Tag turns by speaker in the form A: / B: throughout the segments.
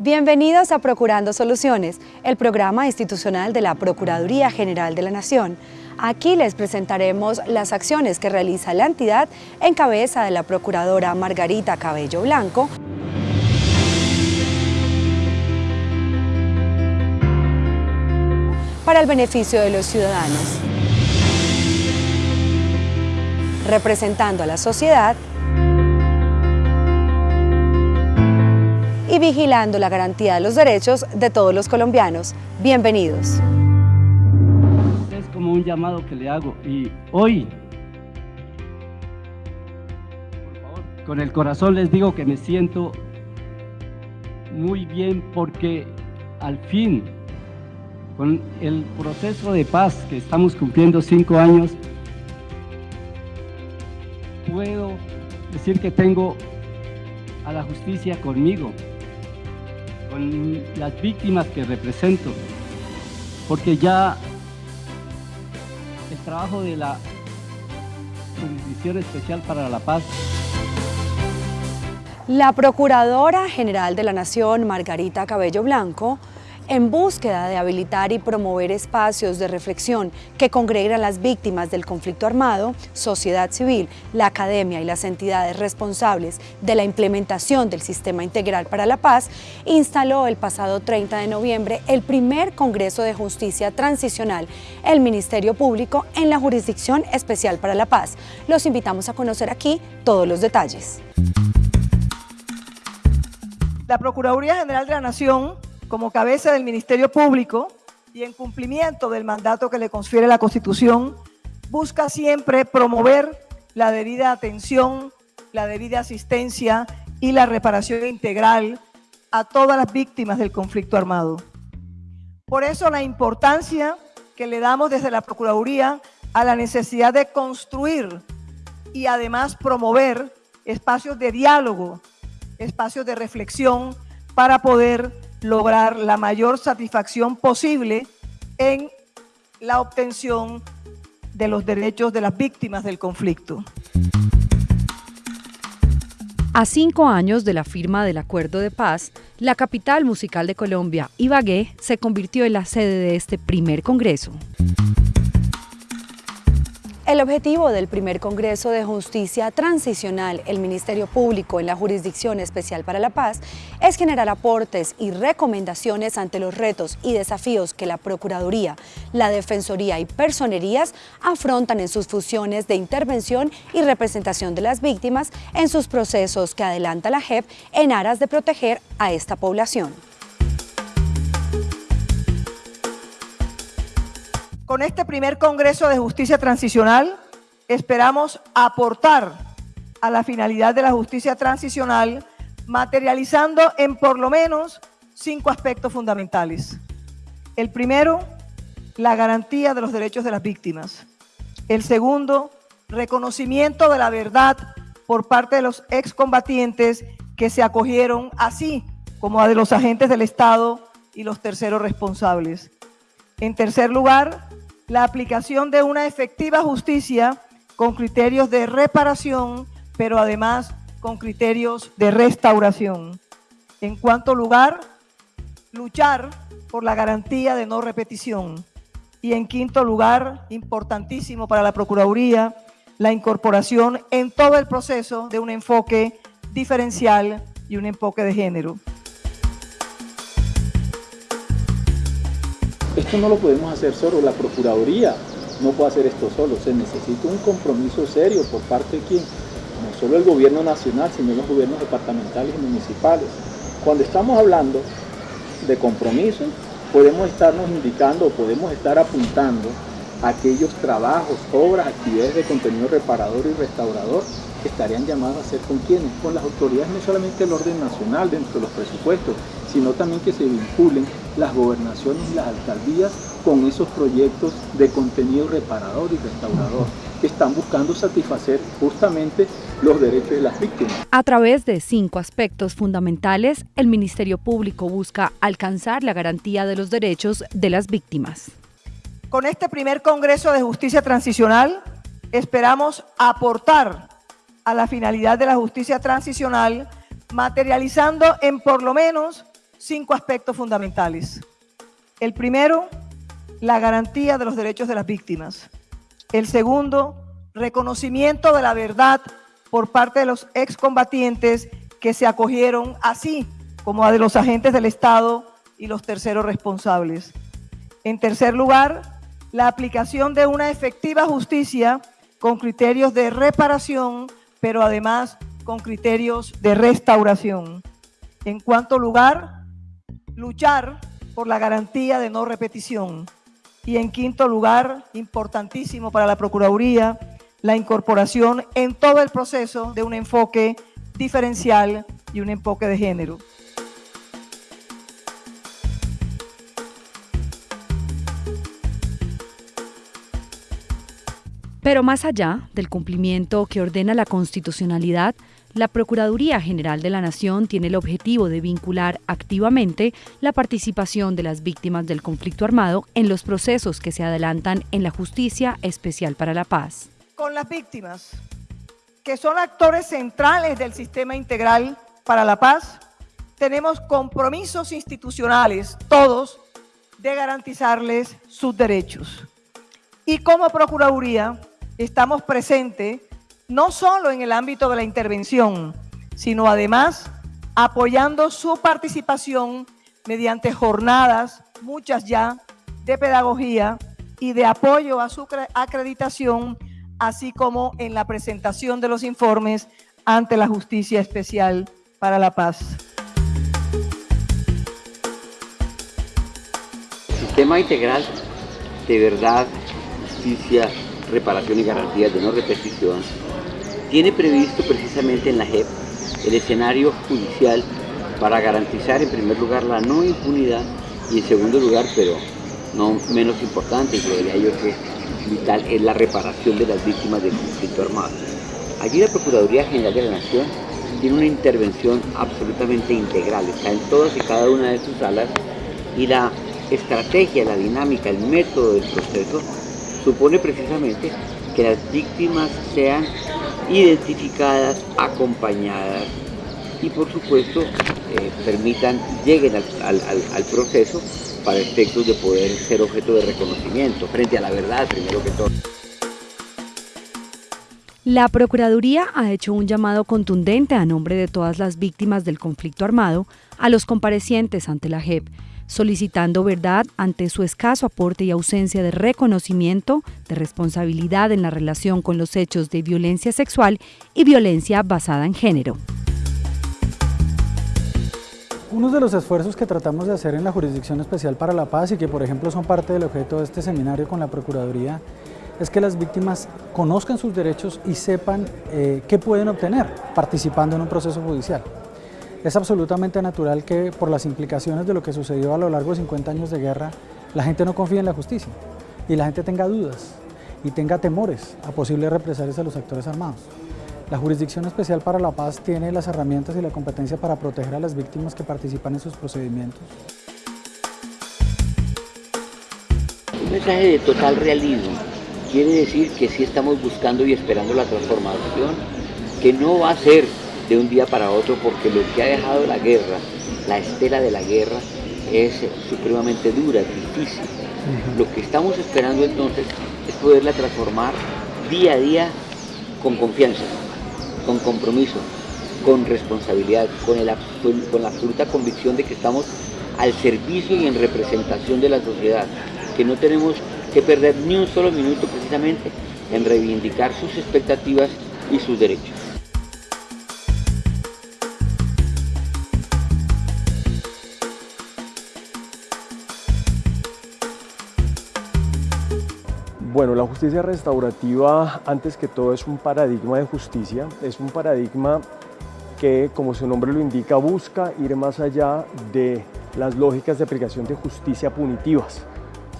A: Bienvenidos a Procurando Soluciones, el programa institucional de la Procuraduría General de la Nación. Aquí les presentaremos las acciones que realiza la entidad en cabeza de la Procuradora Margarita Cabello Blanco, para el beneficio de los ciudadanos. Representando a la sociedad y vigilando la garantía de los derechos de todos los colombianos. Bienvenidos.
B: Es como un llamado que le hago y hoy, por favor, con el corazón les digo que me siento muy bien porque al fin, con el proceso de paz que estamos cumpliendo cinco años, puedo decir que tengo a la justicia conmigo con las víctimas que represento, porque ya el trabajo de la Jurisdicción Especial para la Paz.
A: La Procuradora General de la Nación, Margarita Cabello Blanco, en búsqueda de habilitar y promover espacios de reflexión que congreguen a las víctimas del conflicto armado, sociedad civil, la academia y las entidades responsables de la implementación del Sistema Integral para la Paz, instaló el pasado 30 de noviembre el primer Congreso de Justicia Transicional, el Ministerio Público en la Jurisdicción Especial para la Paz. Los invitamos a conocer aquí todos los detalles.
C: La Procuraduría General de la Nación como cabeza del Ministerio Público y en cumplimiento del mandato que le confiere la Constitución, busca siempre promover la debida atención, la debida asistencia y la reparación integral a todas las víctimas del conflicto armado. Por eso la importancia que le damos desde la Procuraduría a la necesidad de construir y además promover espacios de diálogo, espacios de reflexión para poder lograr la mayor satisfacción posible en la obtención de los derechos de las víctimas del conflicto.
A: A cinco años de la firma del Acuerdo de Paz, la capital musical de Colombia, Ibagué, se convirtió en la sede de este primer congreso. El objetivo del primer Congreso de Justicia Transicional, el Ministerio Público en la Jurisdicción Especial para la Paz, es generar aportes y recomendaciones ante los retos y desafíos que la Procuraduría, la Defensoría y Personerías afrontan en sus funciones de intervención y representación de las víctimas en sus procesos que adelanta la JEP en aras de proteger a esta población.
C: Con este primer Congreso de Justicia Transicional esperamos aportar a la finalidad de la justicia transicional materializando en por lo menos cinco aspectos fundamentales. El primero, la garantía de los derechos de las víctimas. El segundo, reconocimiento de la verdad por parte de los excombatientes que se acogieron, así como a de los agentes del Estado y los terceros responsables. En tercer lugar, la aplicación de una efectiva justicia con criterios de reparación, pero además con criterios de restauración. En cuanto lugar, luchar por la garantía de no repetición. Y en quinto lugar, importantísimo para la Procuraduría, la incorporación en todo el proceso de un enfoque diferencial y un enfoque de género.
D: No lo podemos hacer solo, la Procuraduría no puede hacer esto solo, se necesita un compromiso serio por parte de quién, no solo el gobierno nacional, sino los gobiernos departamentales y municipales. Cuando estamos hablando de compromiso, podemos estarnos indicando, podemos estar apuntando aquellos trabajos, obras, actividades de contenido reparador y restaurador que estarían llamados a hacer con quiénes, con las autoridades, no solamente el orden nacional dentro de los presupuestos, sino también que se vinculen las gobernaciones y las alcaldías con esos proyectos de contenido reparador y restaurador que están buscando satisfacer justamente los derechos de las víctimas.
A: A través de cinco aspectos fundamentales, el Ministerio Público busca alcanzar la garantía de los derechos de las víctimas.
C: Con este primer Congreso de Justicia Transicional esperamos aportar a la finalidad de la justicia transicional materializando en por lo menos cinco aspectos fundamentales. El primero, la garantía de los derechos de las víctimas. El segundo, reconocimiento de la verdad por parte de los excombatientes que se acogieron así como a de los agentes del Estado y los terceros responsables. En tercer lugar, la aplicación de una efectiva justicia con criterios de reparación, pero además con criterios de restauración. En cuarto lugar, luchar por la garantía de no repetición. Y en quinto lugar, importantísimo para la Procuraduría, la incorporación en todo el proceso de un enfoque diferencial y un enfoque de género.
A: Pero más allá del cumplimiento que ordena la constitucionalidad, la Procuraduría General de la Nación tiene el objetivo de vincular activamente la participación de las víctimas del conflicto armado en los procesos que se adelantan en la Justicia Especial para la Paz.
C: Con las víctimas, que son actores centrales del sistema integral para la paz, tenemos compromisos institucionales, todos, de garantizarles sus derechos. Y como Procuraduría, estamos presentes no solo en el ámbito de la intervención, sino además apoyando su participación mediante jornadas, muchas ya, de pedagogía y de apoyo a su acreditación, así como en la presentación de los informes ante la Justicia Especial para la Paz.
E: Sistema integral de verdad, justicia, reparación y garantías de no repetición, tiene previsto precisamente en la JEP el escenario judicial para garantizar en primer lugar la no impunidad y en segundo lugar, pero no menos importante, y creería yo que vital, es la reparación de las víctimas del conflicto armado. Allí la Procuraduría General de la Nación tiene una intervención absolutamente integral, está en todas y cada una de sus salas y la estrategia, la dinámica, el método del proceso supone precisamente que las víctimas sean identificadas, acompañadas y por supuesto eh, permitan, lleguen al, proceso para efectos de poder ser objeto de reconocimiento frente a la verdad primero que todo.
A: La Procuraduría ha hecho un llamado contundente a nombre de todas las víctimas del conflicto armado a los comparecientes ante la JEP solicitando verdad ante su escaso aporte y ausencia de reconocimiento de responsabilidad en la relación con los hechos de violencia sexual y violencia basada en género.
F: Uno de los esfuerzos que tratamos de hacer en la Jurisdicción Especial para la Paz y que por ejemplo son parte del objeto de este seminario con la Procuraduría es que las víctimas conozcan sus derechos y sepan eh, qué pueden obtener participando en un proceso judicial. Es absolutamente natural que por las implicaciones de lo que sucedió a lo largo de 50 años de guerra, la gente no confíe en la justicia y la gente tenga dudas y tenga temores a posibles represalias a los actores armados. La Jurisdicción Especial para la Paz tiene las herramientas y la competencia para proteger a las víctimas que participan en sus procedimientos.
E: Un mensaje de total realismo quiere decir que sí estamos buscando y esperando la transformación, que no va a ser de un día para otro porque lo que ha dejado la guerra, la estela de la guerra, es supremamente dura, difícil. Lo que estamos esperando entonces es poderla transformar día a día con confianza, con compromiso, con responsabilidad, con, el con la absoluta convicción de que estamos al servicio y en representación de la sociedad, que no tenemos que perder ni un solo minuto precisamente en reivindicar sus expectativas y sus derechos.
G: Bueno, la justicia restaurativa, antes que todo, es un paradigma de justicia, es un paradigma que, como su nombre lo indica, busca ir más allá de las lógicas de aplicación de justicia punitivas,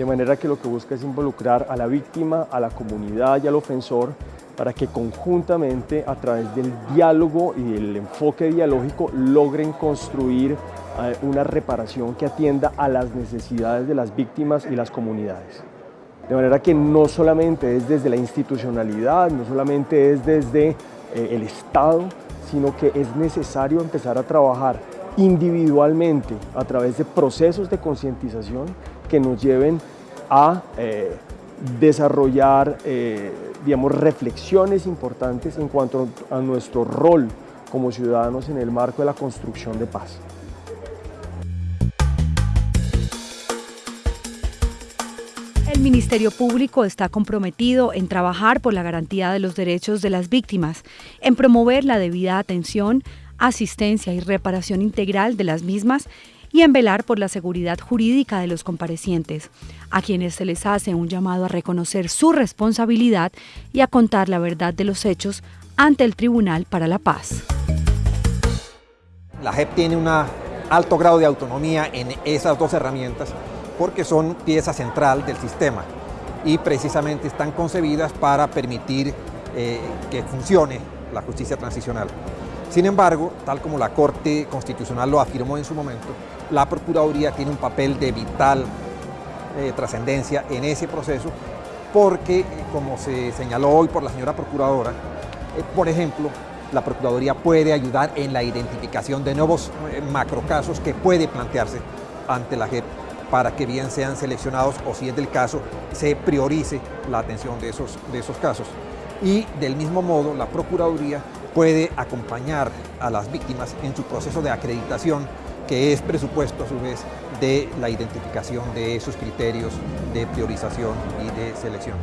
G: de manera que lo que busca es involucrar a la víctima, a la comunidad y al ofensor para que conjuntamente, a través del diálogo y el enfoque dialógico, logren construir eh, una reparación que atienda a las necesidades de las víctimas y las comunidades. De manera que no solamente es desde la institucionalidad, no solamente es desde eh, el Estado, sino que es necesario empezar a trabajar individualmente a través de procesos de concientización que nos lleven a eh, desarrollar eh, digamos, reflexiones importantes en cuanto a nuestro rol como ciudadanos en el marco de la construcción de paz.
A: El Ministerio Público está comprometido en trabajar por la garantía de los derechos de las víctimas, en promover la debida atención, asistencia y reparación integral de las mismas y en velar por la seguridad jurídica de los comparecientes, a quienes se les hace un llamado a reconocer su responsabilidad y a contar la verdad de los hechos ante el Tribunal para la Paz.
H: La JEP tiene un alto grado de autonomía en esas dos herramientas porque son pieza central del sistema y precisamente están concebidas para permitir eh, que funcione la justicia transicional. Sin embargo, tal como la Corte Constitucional lo afirmó en su momento, la Procuraduría tiene un papel de vital eh, trascendencia en ese proceso porque, como se señaló hoy por la señora Procuradora, eh, por ejemplo, la Procuraduría puede ayudar en la identificación de nuevos eh, macrocasos que puede plantearse ante la JEP para que bien sean seleccionados o si es del caso, se priorice la atención de esos, de esos casos. Y del mismo modo, la Procuraduría puede acompañar a las víctimas en su proceso de acreditación, que es presupuesto a su vez de la identificación de esos criterios de priorización y de selección.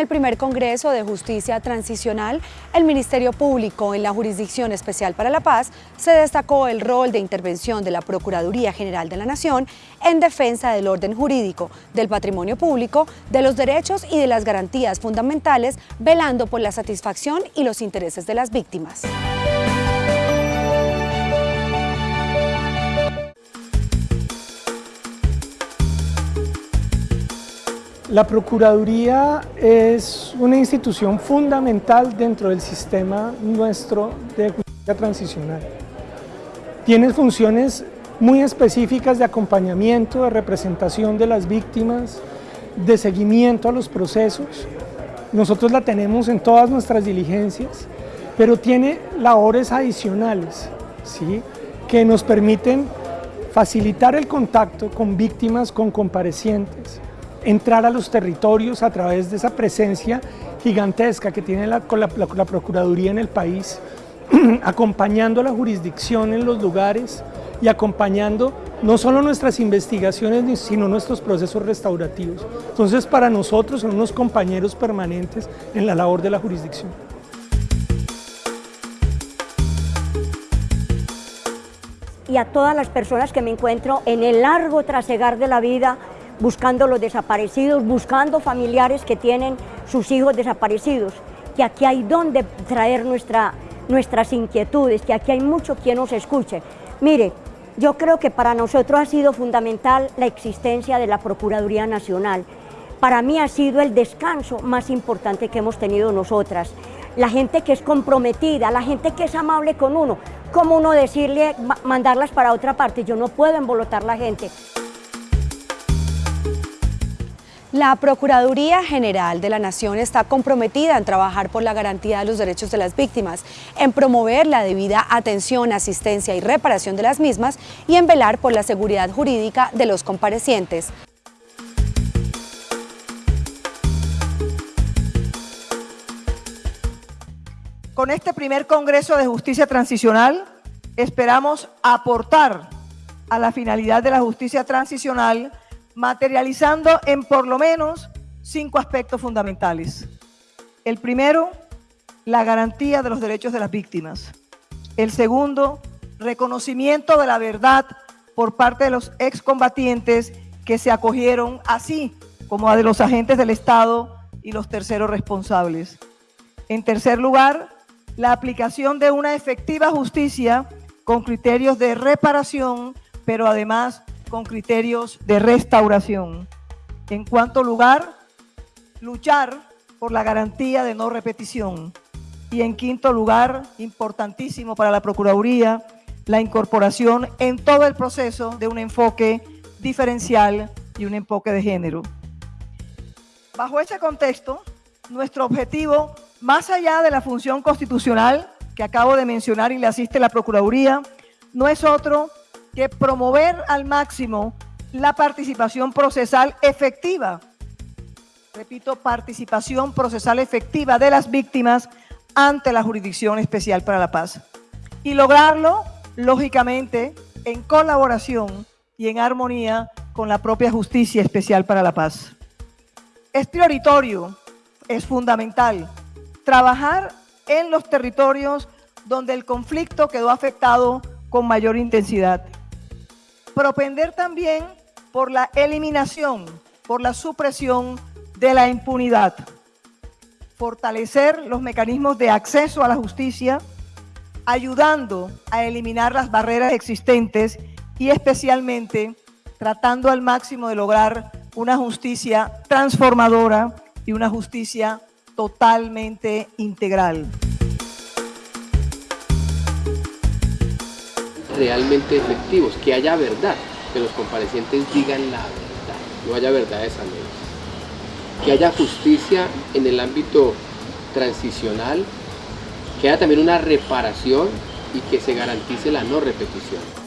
A: El primer Congreso de Justicia Transicional, el Ministerio Público en la Jurisdicción Especial para la Paz se destacó el rol de intervención de la Procuraduría General de la Nación en defensa del orden jurídico, del patrimonio público, de los derechos y de las garantías fundamentales, velando por la satisfacción y los intereses de las víctimas.
I: La Procuraduría es una institución fundamental dentro del sistema nuestro de justicia transicional. Tiene funciones muy específicas de acompañamiento, de representación de las víctimas, de seguimiento a los procesos. Nosotros la tenemos en todas nuestras diligencias, pero tiene labores adicionales ¿sí? que nos permiten facilitar el contacto con víctimas, con comparecientes, entrar a los territorios a través de esa presencia gigantesca que tiene la, Procuraduría en el país, acompañando a la jurisdicción en los lugares y acompañando no solo nuestras investigaciones, sino nuestros procesos restaurativos. Entonces, para nosotros son unos compañeros permanentes en la labor de la jurisdicción.
J: Y a todas las personas que me encuentro en el largo trasegar de la vida, buscando los desaparecidos, buscando familiares que tienen sus hijos desaparecidos, que aquí hay donde traer nuestra, nuestras inquietudes, que aquí hay mucho quien nos escuche. Mire, yo creo que para nosotros ha sido fundamental la existencia de la Procuraduría Nacional. Para mí ha sido el descanso más importante que hemos tenido nosotras. La gente que es comprometida, la gente que es amable con uno. ¿Cómo uno decirle, mandarlas para otra parte? Yo no puedo embolotar la gente.
A: La Procuraduría General de la Nación está comprometida en trabajar por la garantía de los derechos de las víctimas, en promover la debida atención, asistencia y reparación de las mismas y en velar por la seguridad jurídica de los comparecientes.
C: Con este primer Congreso de Justicia Transicional esperamos aportar a la finalidad de la justicia transicional materializando en por lo menos cinco aspectos fundamentales. El primero, la garantía de los derechos de las víctimas. El segundo, reconocimiento de la verdad por parte de los excombatientes que se acogieron así como de los agentes del Estado y los terceros responsables. En tercer lugar, la aplicación de una efectiva justicia con criterios de reparación, pero además con criterios de restauración. En cuanto lugar, luchar por la garantía de no repetición. Y en quinto lugar, importantísimo para la Procuraduría, la incorporación en todo el proceso de un enfoque diferencial y un enfoque de género. Bajo ese contexto, nuestro objetivo, más allá de la función constitucional que acabo de mencionar y le asiste la Procuraduría, no es otro que promover al máximo la participación procesal efectiva. Repito, participación procesal efectiva de las víctimas ante la Jurisdicción Especial para la Paz. Y lograrlo, lógicamente, en colaboración y en armonía con la propia Justicia Especial para la Paz. Es prioritario, es fundamental, trabajar en los territorios donde el conflicto quedó afectado con mayor intensidad. Propender también por la eliminación, por la supresión de la impunidad. Fortalecer los mecanismos de acceso a la justicia, ayudando a eliminar las barreras existentes y especialmente tratando al máximo de lograr una justicia transformadora y una justicia totalmente integral.
K: Realmente efectivos, que haya verdad, que los comparecientes digan la verdad, no haya verdades a medias. Que haya justicia en el ámbito transicional, que haya también una reparación y que se garantice la no repetición.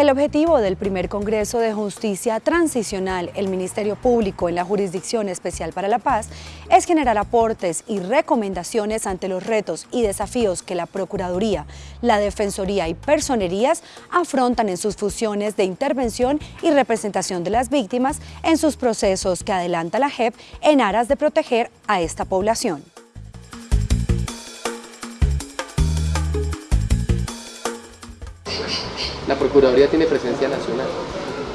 A: El objetivo del primer Congreso de Justicia Transicional, el Ministerio Público en la Jurisdicción Especial para la Paz, es generar aportes y recomendaciones ante los retos y desafíos que la Procuraduría, la Defensoría y Personerías afrontan en sus funciones de intervención y representación de las víctimas en sus procesos que adelanta la JEP en aras de proteger a esta población.
K: Procuraduría tiene presencia nacional,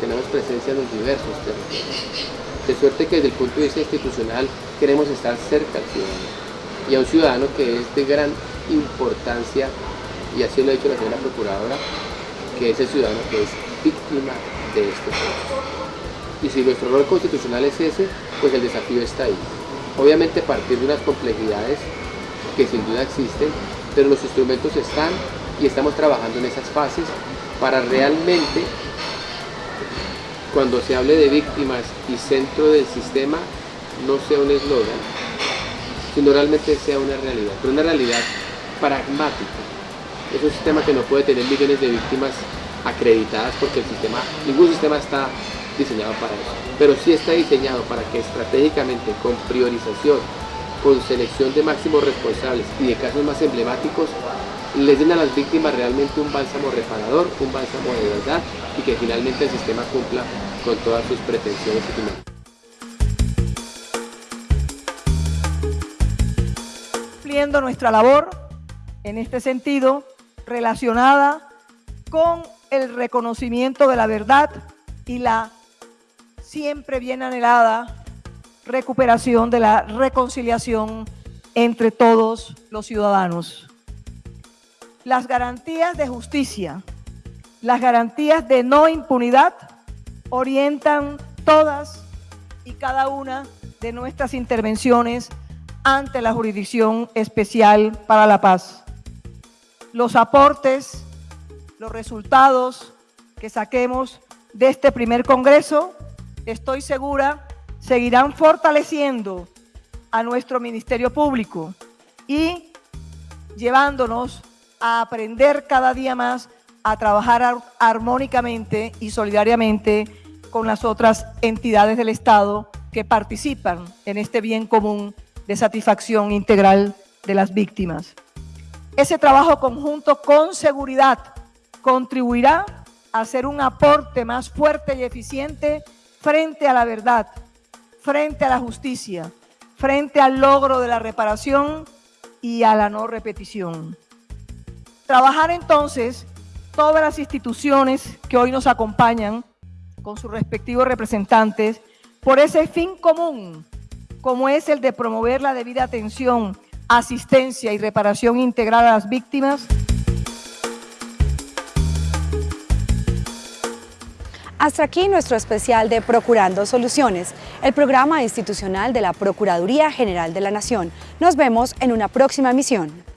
K: tenemos presencia en los diversos territorios. De suerte que desde el punto de vista institucional queremos estar cerca al ciudadano y a un ciudadano que es de gran importancia, y así lo ha dicho la señora Procuradora, que es el ciudadano que es víctima de este proceso. Y si nuestro rol constitucional es ese, pues el desafío está ahí. Obviamente partir de unas complejidades que sin duda existen, pero los instrumentos están y estamos trabajando en esas fases para realmente, cuando se hable de víctimas y centro del sistema, no sea un eslogan, sino realmente sea una realidad, pero una realidad pragmática. Es un sistema que no puede tener millones de víctimas acreditadas porque el sistema, ningún sistema está diseñado para eso, pero sí está diseñado para que estratégicamente, con priorización, con selección de máximos responsables y de casos más emblemáticos, les den a las víctimas realmente un bálsamo reparador, un bálsamo de verdad y que finalmente el sistema cumpla con todas sus pretensiones y finalidades.
C: Cumpliendo nuestra labor en este sentido relacionada con el reconocimiento de la verdad y la siempre bien anhelada recuperación de la reconciliación entre todos los ciudadanos las garantías de justicia, las garantías de no impunidad orientan todas y cada una de nuestras intervenciones ante la Jurisdicción Especial para la Paz. Los aportes, los resultados que saquemos de este primer Congreso, estoy segura, seguirán fortaleciendo a nuestro Ministerio Público y llevándonos a aprender cada día más a trabajar armónicamente y solidariamente con las otras entidades del Estado que participan en este bien común de satisfacción integral de las víctimas. Ese trabajo conjunto con seguridad contribuirá a hacer un aporte más fuerte y eficiente frente a la verdad, frente a la justicia, frente al logro de la reparación y a la no repetición. Trabajar entonces todas las instituciones que hoy nos acompañan con sus respectivos representantes por ese fin común, como es el de promover la debida atención, asistencia y reparación integral a las víctimas.
A: Hasta aquí nuestro especial de Procurando Soluciones, el programa institucional de la Procuraduría General de la Nación. Nos vemos en una próxima emisión.